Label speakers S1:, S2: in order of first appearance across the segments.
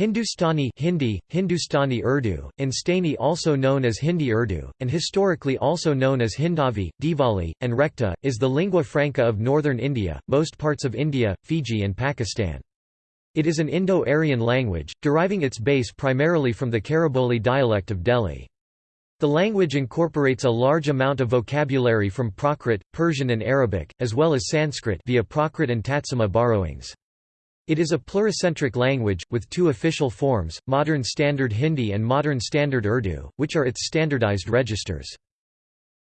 S1: Hindustani Hindi, Hindustani Urdu, Instani also known as Hindi Urdu, and historically also known as Hindavi, Diwali, and Rekhta, is the lingua franca of northern India, most parts of India, Fiji and Pakistan. It is an Indo-Aryan language, deriving its base primarily from the Khariboli dialect of Delhi. The language incorporates a large amount of vocabulary from Prakrit, Persian and Arabic, as well as Sanskrit via Prakrit and Tatsama borrowings. It is a pluricentric language, with two official forms, Modern Standard Hindi and Modern Standard Urdu, which are its standardized registers.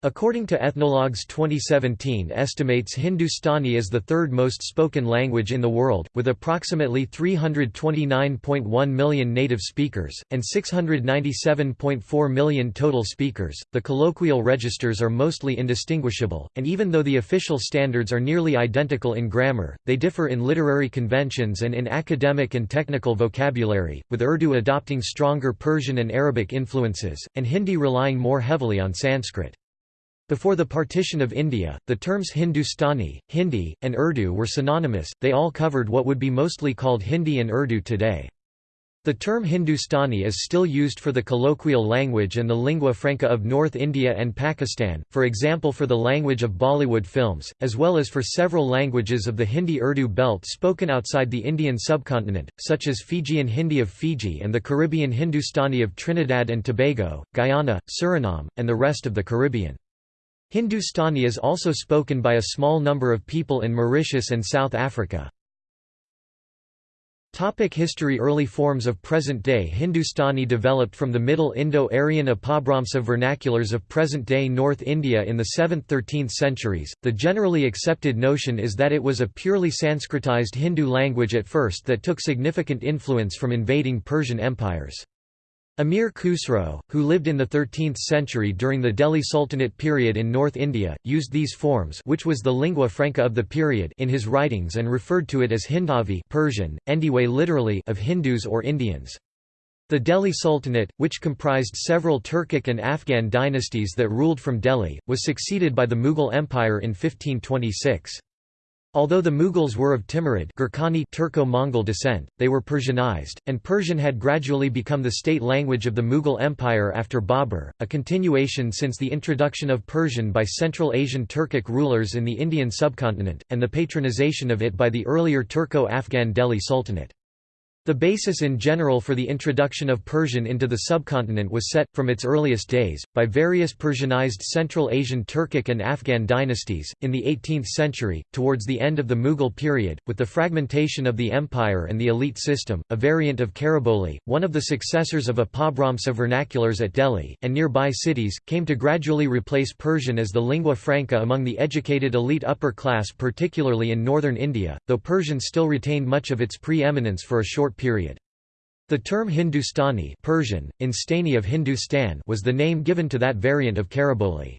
S1: According to Ethnologues 2017 estimates Hindustani is the third most spoken language in the world, with approximately 329.1 million native speakers, and 697.4 million total speakers. The colloquial registers are mostly indistinguishable, and even though the official standards are nearly identical in grammar, they differ in literary conventions and in academic and technical vocabulary, with Urdu adopting stronger Persian and Arabic influences, and Hindi relying more heavily on Sanskrit. Before the partition of India, the terms Hindustani, Hindi, and Urdu were synonymous, they all covered what would be mostly called Hindi and Urdu today. The term Hindustani is still used for the colloquial language and the lingua franca of North India and Pakistan, for example for the language of Bollywood films, as well as for several languages of the Hindi-Urdu belt spoken outside the Indian subcontinent, such as Fijian Hindi of Fiji and the Caribbean Hindustani of Trinidad and Tobago, Guyana, Suriname, and the rest of the Caribbean. Hindustani is also spoken by a small number of people in Mauritius and South Africa. Topic history Early forms of present-day Hindustani developed from the Middle Indo-Aryan Apabhramsa vernaculars of present-day North India in the 7th–13th centuries. The generally accepted notion is that it was a purely Sanskritized Hindu language at first that took significant influence from invading Persian empires. Amir Khusro, who lived in the 13th century during the Delhi Sultanate period in North India, used these forms which was the lingua franca of the period in his writings and referred to it as Hindavi Persian, Endiwe literally of Hindus or Indians. The Delhi Sultanate, which comprised several Turkic and Afghan dynasties that ruled from Delhi, was succeeded by the Mughal Empire in 1526. Although the Mughals were of Timurid Turco-Mongol descent, they were Persianized, and Persian had gradually become the state language of the Mughal Empire after Babur, a continuation since the introduction of Persian by Central Asian Turkic rulers in the Indian subcontinent, and the patronization of it by the earlier Turco-Afghan Delhi Sultanate. The basis in general for the introduction of Persian into the subcontinent was set, from its earliest days, by various Persianized Central Asian Turkic and Afghan dynasties. In the 18th century, towards the end of the Mughal period, with the fragmentation of the empire and the elite system, a variant of Khariboli, one of the successors of Apabhramsa vernaculars at Delhi, and nearby cities, came to gradually replace Persian as the lingua franca among the educated elite upper class, particularly in northern India, though Persian still retained much of its pre-eminence for a short period. The term Hindustani Persian, Instani of Hindustan was the name given to that variant of Khariboli.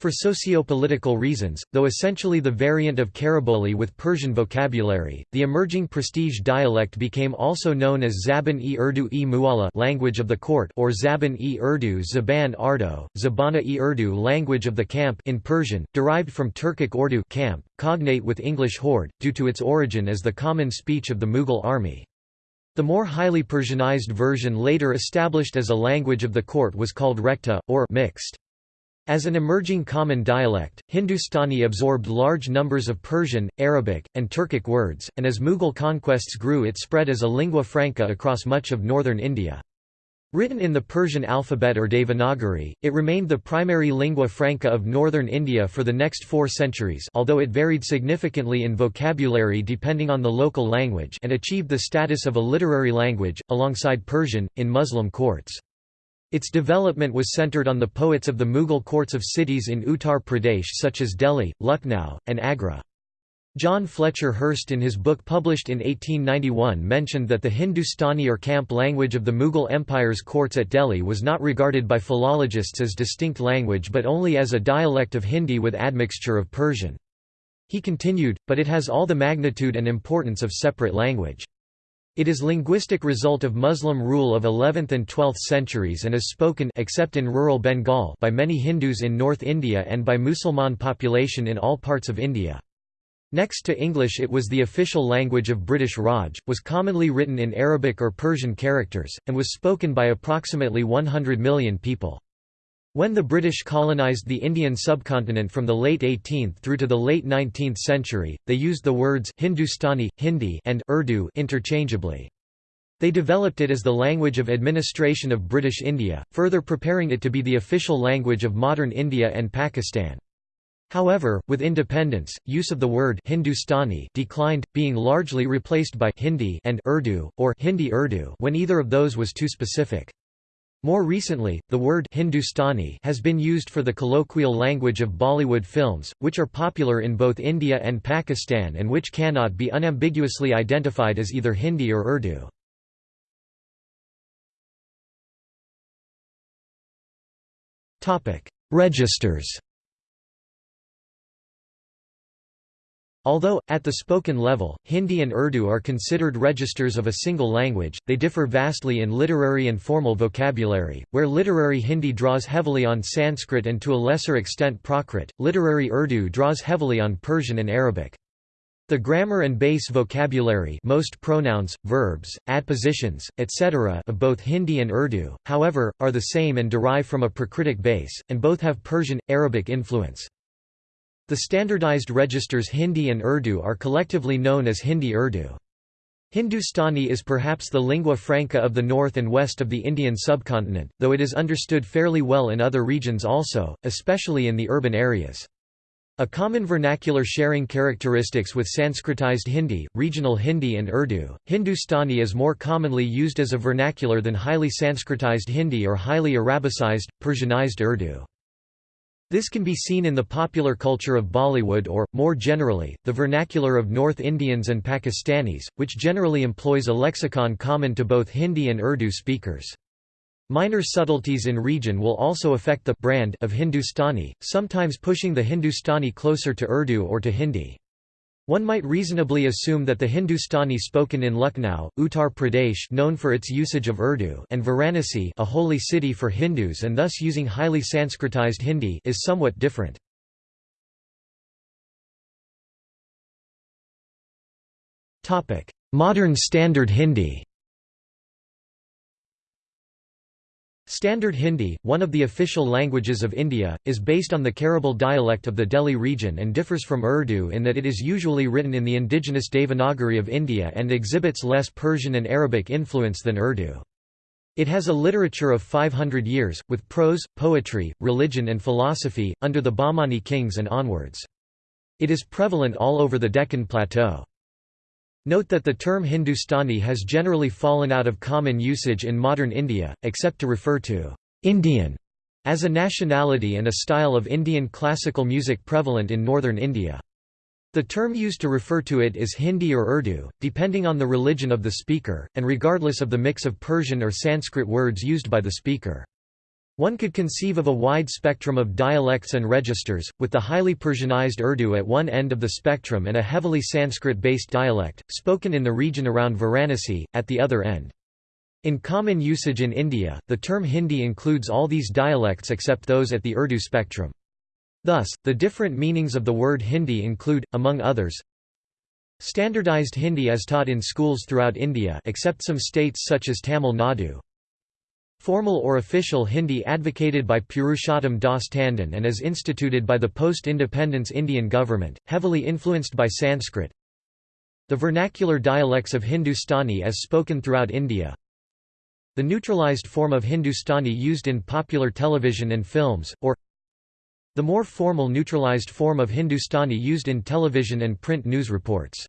S1: For socio-political reasons, though essentially the variant of Khariboli with Persian vocabulary, the emerging prestige dialect became also known as Zaban-e-Urdu-e Mualla language of the court or Zaban-e-Urdu Zaban Ardo, Zabana-e-Urdu language of the camp in Persian, derived from Turkic Ordu camp, cognate with English horde, due to its origin as the common speech of the Mughal army. The more highly Persianized version later established as a language of the court was called Rekhta, or mixed. As an emerging common dialect, Hindustani absorbed large numbers of Persian, Arabic, and Turkic words, and as Mughal conquests grew it spread as a lingua franca across much of northern India. Written in the Persian alphabet or Devanagari, it remained the primary lingua franca of northern India for the next four centuries although it varied significantly in vocabulary depending on the local language and achieved the status of a literary language, alongside Persian, in Muslim courts. Its development was centered on the poets of the Mughal courts of cities in Uttar Pradesh such as Delhi, Lucknow, and Agra. John Fletcher Hurst in his book published in 1891 mentioned that the Hindustani or camp language of the Mughal Empire's courts at Delhi was not regarded by philologists as distinct language but only as a dialect of Hindi with admixture of Persian. He continued, but it has all the magnitude and importance of separate language. It is linguistic result of Muslim rule of 11th and 12th centuries and is spoken except in rural Bengal by many Hindus in North India and by Musalman population in all parts of India. Next to English it was the official language of British Raj, was commonly written in Arabic or Persian characters, and was spoken by approximately 100 million people. When the British colonised the Indian subcontinent from the late 18th through to the late 19th century, they used the words Hindustani, Hindi and Urdu interchangeably. They developed it as the language of administration of British India, further preparing it to be the official language of modern India and Pakistan. However, with independence, use of the word Hindustani declined, being largely replaced by Hindi and Urdu, or Hindi Urdu when either of those was too specific. More recently, the word Hindustani has been used for the colloquial language of Bollywood films, which are popular in both India and Pakistan and which cannot be unambiguously identified as either Hindi or Urdu. Registers Although, at the spoken level, Hindi and Urdu are considered registers of a single language, they differ vastly in literary and formal vocabulary, where literary Hindi draws heavily on Sanskrit and to a lesser extent Prakrit, literary Urdu draws heavily on Persian and Arabic. The grammar and base vocabulary most pronouns, verbs, adpositions, etc. of both Hindi and Urdu, however, are the same and derive from a Prakritic base, and both have Persian, Arabic influence. The standardized registers Hindi and Urdu are collectively known as Hindi-Urdu. Hindustani is perhaps the lingua franca of the north and west of the Indian subcontinent, though it is understood fairly well in other regions also, especially in the urban areas. A common vernacular sharing characteristics with Sanskritized Hindi, regional Hindi and Urdu, Hindustani is more commonly used as a vernacular than highly Sanskritized Hindi or highly Arabicized, Persianized Urdu. This can be seen in the popular culture of Bollywood or, more generally, the vernacular of North Indians and Pakistanis, which generally employs a lexicon common to both Hindi and Urdu speakers. Minor subtleties in region will also affect the brand of Hindustani, sometimes pushing the Hindustani closer to Urdu or to Hindi. One might reasonably assume that the Hindustani spoken in Lucknow, Uttar Pradesh known for its usage of Urdu and Varanasi a holy city for Hindus and thus using highly Sanskritized Hindi is somewhat different. Modern Standard Hindi Standard Hindi, one of the official languages of India, is based on the Khariboli dialect of the Delhi region and differs from Urdu in that it is usually written in the indigenous Devanagari of India and exhibits less Persian and Arabic influence than Urdu. It has a literature of 500 years, with prose, poetry, religion and philosophy, under the Bahmani kings and onwards. It is prevalent all over the Deccan Plateau. Note that the term Hindustani has generally fallen out of common usage in modern India, except to refer to Indian as a nationality and a style of Indian classical music prevalent in northern India. The term used to refer to it is Hindi or Urdu, depending on the religion of the speaker, and regardless of the mix of Persian or Sanskrit words used by the speaker. One could conceive of a wide spectrum of dialects and registers, with the highly Persianized Urdu at one end of the spectrum and a heavily Sanskrit-based dialect, spoken in the region around Varanasi, at the other end. In common usage in India, the term Hindi includes all these dialects except those at the Urdu spectrum. Thus, the different meanings of the word Hindi include, among others, Standardized Hindi as taught in schools throughout India except some states such as Tamil Nadu, Formal or official Hindi advocated by Purushottam Das Tandon and is instituted by the post-independence Indian government, heavily influenced by Sanskrit. The vernacular dialects of Hindustani as spoken throughout India. The neutralized form of Hindustani used in popular television and films, or the more formal neutralized form of Hindustani used in television and print news reports.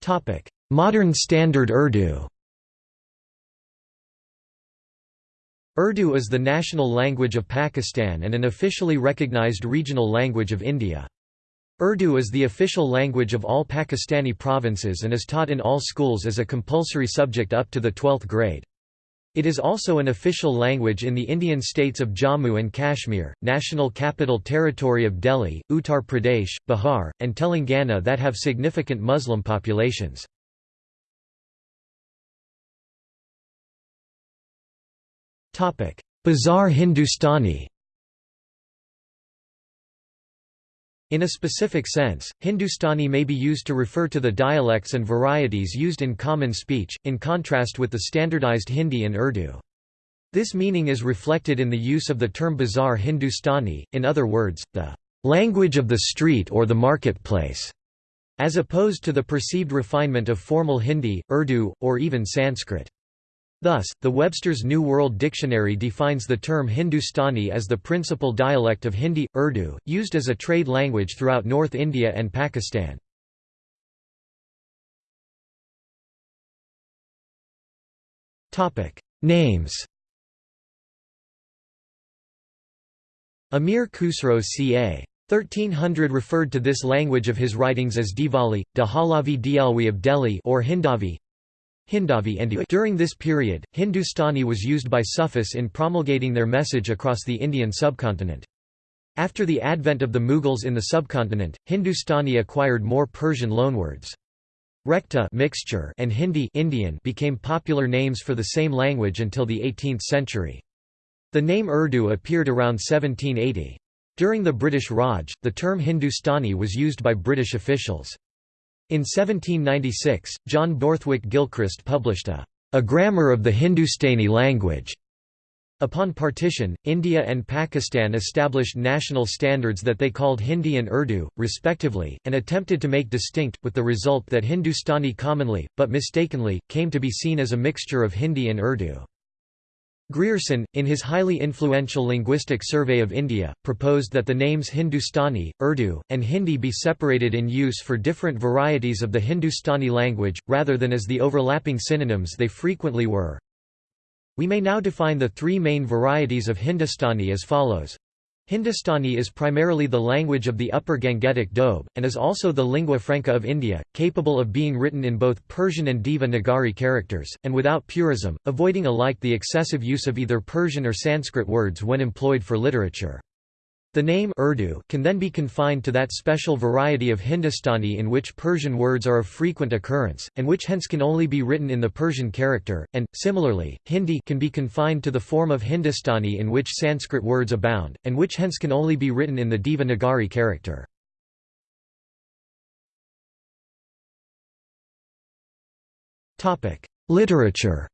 S1: Topic: Modern Standard Urdu Urdu is the national language of Pakistan and an officially recognized regional language of India. Urdu is the official language of all Pakistani provinces and is taught in all schools as a compulsory subject up to the 12th grade. It is also an official language in the Indian states of Jammu and Kashmir, National Capital Territory of Delhi, Uttar Pradesh, Bihar, and Telangana that have significant Muslim populations. Bazaar Hindustani In a specific sense, Hindustani may be used to refer to the dialects and varieties used in common speech, in contrast with the standardized Hindi and Urdu. This meaning is reflected in the use of the term Bazaar Hindustani, in other words, the language of the street or the marketplace, as opposed to the perceived refinement of formal Hindi, Urdu, or even Sanskrit. Thus, the Webster's New World Dictionary defines the term Hindustani as the principal dialect of Hindi, Urdu, used as a trade language throughout North India and Pakistan. Names Amir Khusro ca. 1300 referred to this language of his writings as Diwali, Dahalavi Dialwi of Delhi or Hindavi. Hindavi During this period, Hindustani was used by Sufis in promulgating their message across the Indian subcontinent. After the advent of the Mughals in the subcontinent, Hindustani acquired more Persian loanwords. Rekhta mixture and Hindi Indian became popular names for the same language until the 18th century. The name Urdu appeared around 1780. During the British Raj, the term Hindustani was used by British officials. In 1796, John Borthwick Gilchrist published a, a Grammar of the Hindustani Language. Upon partition, India and Pakistan established national standards that they called Hindi and Urdu, respectively, and attempted to make distinct, with the result that Hindustani commonly, but mistakenly, came to be seen as a mixture of Hindi and Urdu. Grierson, in his highly influential Linguistic Survey of India, proposed that the names Hindustani, Urdu, and Hindi be separated in use for different varieties of the Hindustani language, rather than as the overlapping synonyms they frequently were. We may now define the three main varieties of Hindustani as follows. Hindustani is primarily the language of the Upper Gangetic Doab, and is also the lingua franca of India, capable of being written in both Persian and Devanagari characters, and without purism, avoiding alike the excessive use of either Persian or Sanskrit words when employed for literature. The name Urdu can then be confined to that special variety of Hindustani in which Persian words are of frequent occurrence, and which hence can only be written in the Persian character, and, similarly, Hindi can be confined to the form of Hindustani in which Sanskrit words abound, and which hence can only be written in the Devanagari character. Literature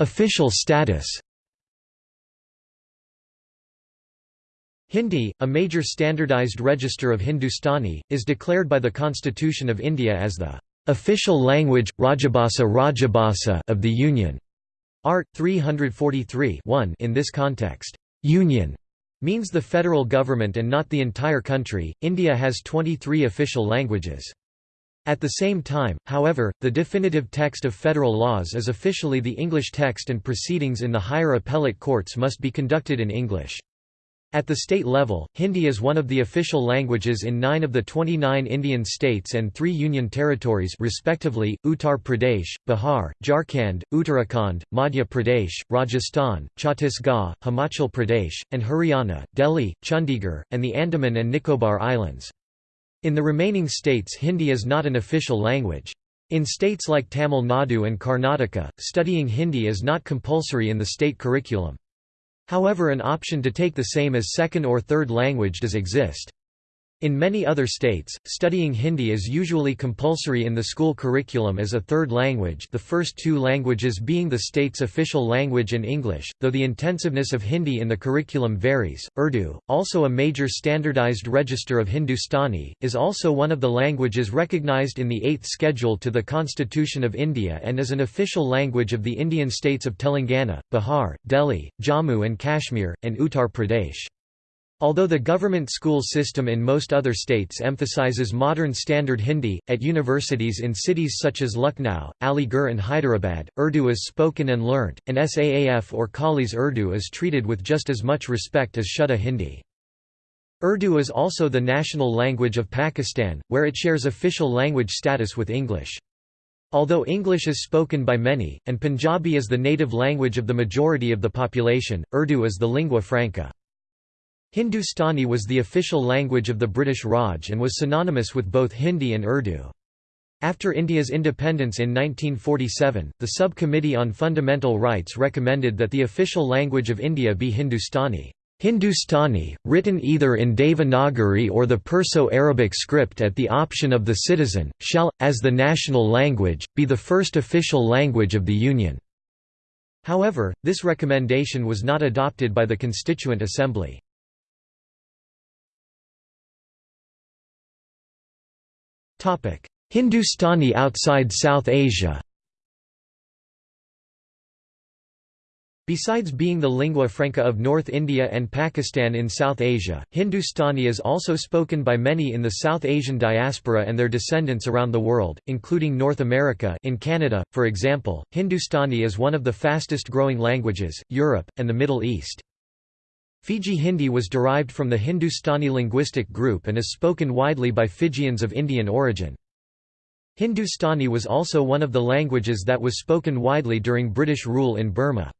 S1: Official status Hindi, a major standardized register of Hindustani, is declared by the Constitution of India as the official language Rajabhasa Rajabhasa of the Union. Art 343 in this context, Union means the federal government and not the entire country. India has 23 official languages. At the same time, however, the definitive text of federal laws is officially the English text and proceedings in the higher appellate courts must be conducted in English. At the state level, Hindi is one of the official languages in nine of the 29 Indian states and three union territories respectively, Uttar Pradesh, Bihar, Jharkhand, Uttarakhand, Madhya Pradesh, Rajasthan, Chhattisgarh, Himachal Pradesh, and Haryana, Delhi, Chandigarh, and the Andaman and Nicobar Islands. In the remaining states Hindi is not an official language. In states like Tamil Nadu and Karnataka, studying Hindi is not compulsory in the state curriculum. However an option to take the same as second or third language does exist. In many other states, studying Hindi is usually compulsory in the school curriculum as a third language the first two languages being the state's official language and English, though the intensiveness of Hindi in the curriculum varies. Urdu, also a major standardized register of Hindustani, is also one of the languages recognized in the Eighth Schedule to the Constitution of India and is an official language of the Indian states of Telangana, Bihar, Delhi, Jammu and Kashmir, and Uttar Pradesh. Although the government school system in most other states emphasizes modern standard Hindi, at universities in cities such as Lucknow, Aligarh and Hyderabad, Urdu is spoken and learnt, and SAAF or Khaalis Urdu is treated with just as much respect as Shuddha Hindi. Urdu is also the national language of Pakistan, where it shares official language status with English. Although English is spoken by many, and Punjabi is the native language of the majority of the population, Urdu is the lingua franca. Hindustani was the official language of the British Raj and was synonymous with both Hindi and Urdu. After India's independence in 1947, the Subcommittee on Fundamental Rights recommended that the official language of India be Hindustani. Hindustani, written either in Devanagari or the Perso-Arabic script at the option of the citizen, shall, as the national language, be the first official language of the Union. However, this recommendation was not adopted by the Constituent Assembly. Hindustani outside South Asia. Besides being the lingua franca of North India and Pakistan in South Asia, Hindustani is also spoken by many in the South Asian diaspora and their descendants around the world, including North America in Canada, for example, Hindustani is one of the fastest growing languages, Europe, and the Middle East. Fiji Hindi was derived from the Hindustani linguistic group and is spoken widely by Fijians of Indian origin. Hindustani was also one of the languages that was spoken widely during British rule in Burma.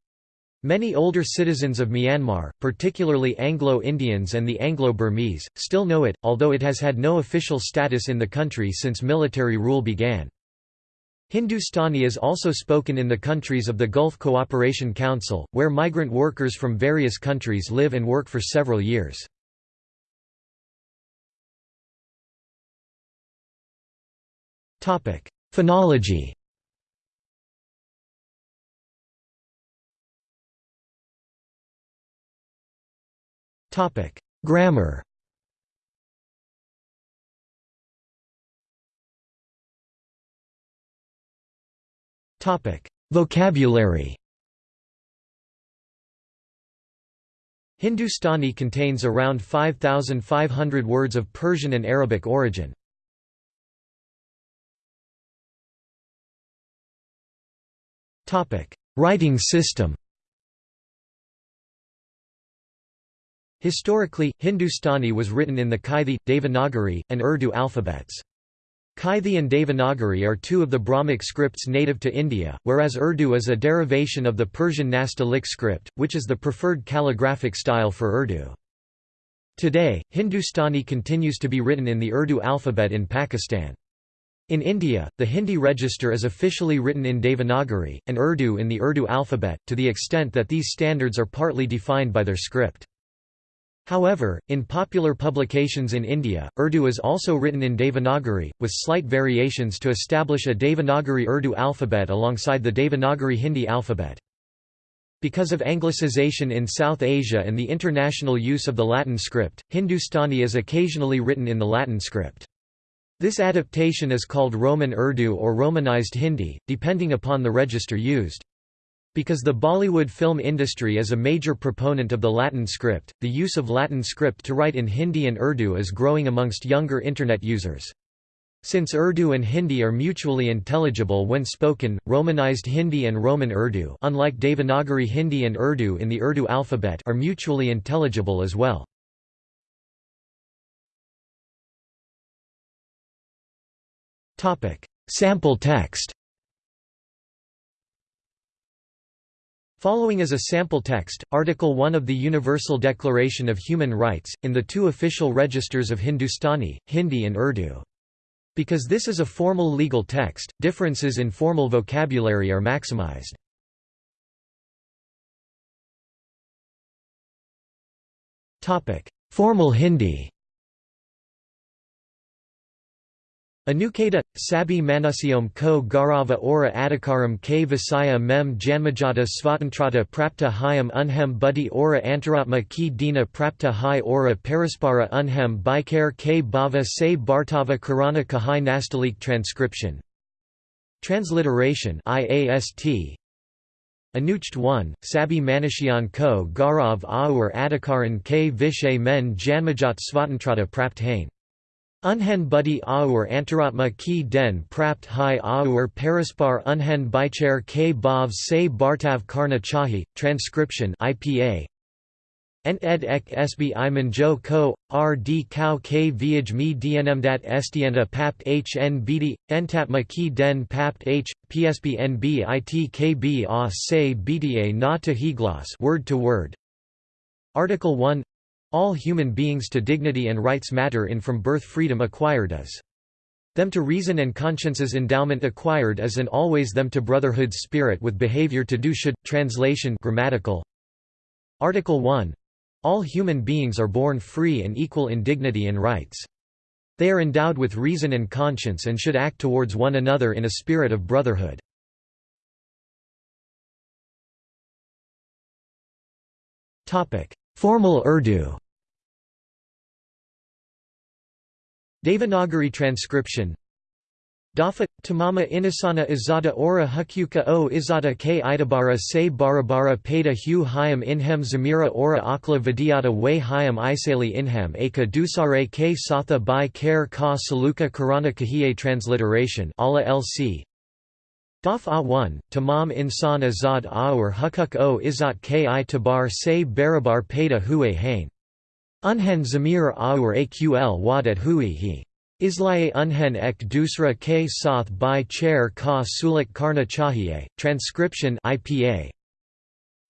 S1: Many older citizens of Myanmar, particularly Anglo-Indians and the Anglo-Burmese, still know it, although it has had no official status in the country since military rule began. Hindustani is also spoken in the countries of the Gulf Cooperation Council, where migrant workers from various countries live and work for several years. Phonology Grammar Vocabulary Hindustani contains around 5,500 words of Persian and Arabic origin. Writing system Historically, Hindustani was written in the Kaithi, Devanagari, and Urdu alphabets. Kaithi and Devanagari are two of the Brahmic scripts native to India, whereas Urdu is a derivation of the Persian Nastaliq script, which is the preferred calligraphic style for Urdu. Today, Hindustani continues to be written in the Urdu alphabet in Pakistan. In India, the Hindi register is officially written in Devanagari, and Urdu in the Urdu alphabet, to the extent that these standards are partly defined by their script. However, in popular publications in India, Urdu is also written in Devanagari, with slight variations to establish a Devanagari Urdu alphabet alongside the Devanagari Hindi alphabet. Because of Anglicization in South Asia and the international use of the Latin script, Hindustani is occasionally written in the Latin script. This adaptation is called Roman Urdu or Romanized Hindi, depending upon the register used. Because the Bollywood film industry is a major proponent of the Latin script, the use of Latin script to write in Hindi and Urdu is growing amongst younger Internet users. Since Urdu and Hindi are mutually intelligible when spoken, Romanized Hindi and Roman Urdu unlike Devanagari Hindi and Urdu in the Urdu alphabet are mutually intelligible as well. Sample text Following is a sample text, Article 1 of the Universal Declaration of Human Rights, in the two official registers of Hindustani, Hindi and Urdu. Because this is a formal legal text, differences in formal vocabulary are maximized. Formal Hindi Anuketa, Sabi Manusyom ko Gaurava ora adhikaram k visaya mem janmajata svatantrata prapta hyam unhem buddhi ora antaratma ki dina prapta hi ora paraspara unhem bikare k bhava se bhartava karana kahai nastalik transcription. Transliteration IAST Anucht 1, Sabi Manusyan ko garav aur adhikaran k vishay men janmajat svatantrata prapt hain Unhen buddhi aur antaratma ki den prapt hai aur paraspar unhen bichar k bhav se bartav karna chahi, transcription IPA Ent ed ek sb iman jo ko, r d kau k viaj me dnmdat estienta papt hn bd, entatma ki den papt h, psb nb it kb a se bda na to higlas word to word. Article 1 all human beings to dignity and rights matter in from birth freedom acquired as Them to reason and conscience's endowment acquired as an always them to brotherhood's spirit with behavior to do should. Translation grammatical. Article 1. All human beings are born free and equal in dignity and rights. They are endowed with reason and conscience and should act towards one another in a spirit of brotherhood. Formal Urdu. Devanagari transcription. Dafa, tamama inasana izada ora hukuka o izada k idabara se barabara peda hu hayam inhem zamira ora akla vidyata way hayam isali inhem aka dusare k satha by care ka saluka karana kahiye transliteration ala lc Daf A1, Tamam insan azad aur hukuk o izat ki tabar se barabar peda huye hain. Unhen zamir aur aql wadat hui hi. Islaye unhen ek dusra k sath by chair ka sulik karna chahiye, transcription IPA.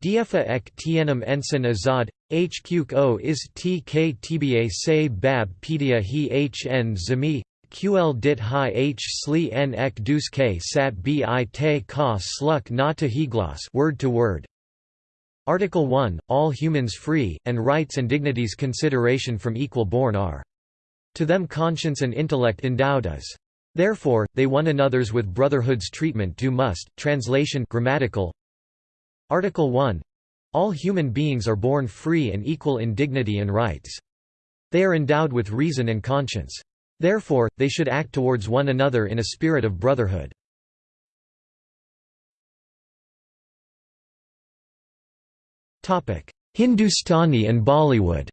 S1: Dfa ek tienam ensign azad, hq o is tk tba se bab pedia hi hn zami, ql dit hi h sli n ek dus k sat bi te ka sluk na to higlas word to word Article 1, all humans free, and rights and dignities consideration from equal born are. To them conscience and intellect endowed as. Therefore, they one another's with brotherhood's treatment do must. Translation grammatical. Article 1. All human beings are born free and equal in dignity and rights. They are endowed with reason and conscience. Therefore, they should act towards one another in a spirit of brotherhood. Hindustani and Bollywood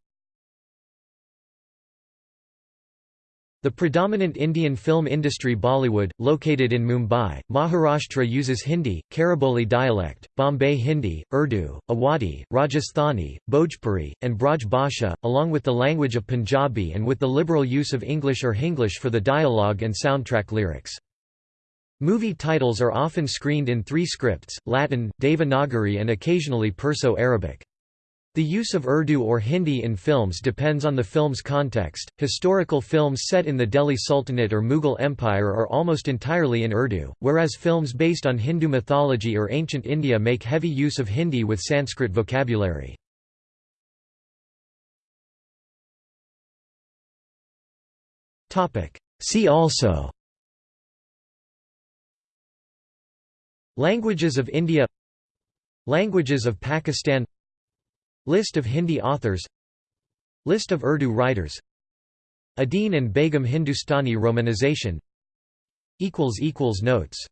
S1: The predominant Indian film industry Bollywood, located in Mumbai, Maharashtra uses Hindi, Khariboli dialect, Bombay Hindi, Urdu, Awadhi, Rajasthani, Bhojpuri, and Braj Bhasha, along with the language of Punjabi and with the liberal use of English or Hinglish for the dialogue and soundtrack lyrics. Movie titles are often screened in three scripts, Latin, Devanagari and occasionally Perso-Arabic. The use of Urdu or Hindi in films depends on the film's context. Historical films set in the Delhi Sultanate or Mughal Empire are almost entirely in Urdu, whereas films based on Hindu mythology or ancient India make heavy use of Hindi with Sanskrit vocabulary. Topic: See also Languages of India Languages of Pakistan List of Hindi authors. List of Urdu writers. Uddin and Begum Hindustani romanization. Notes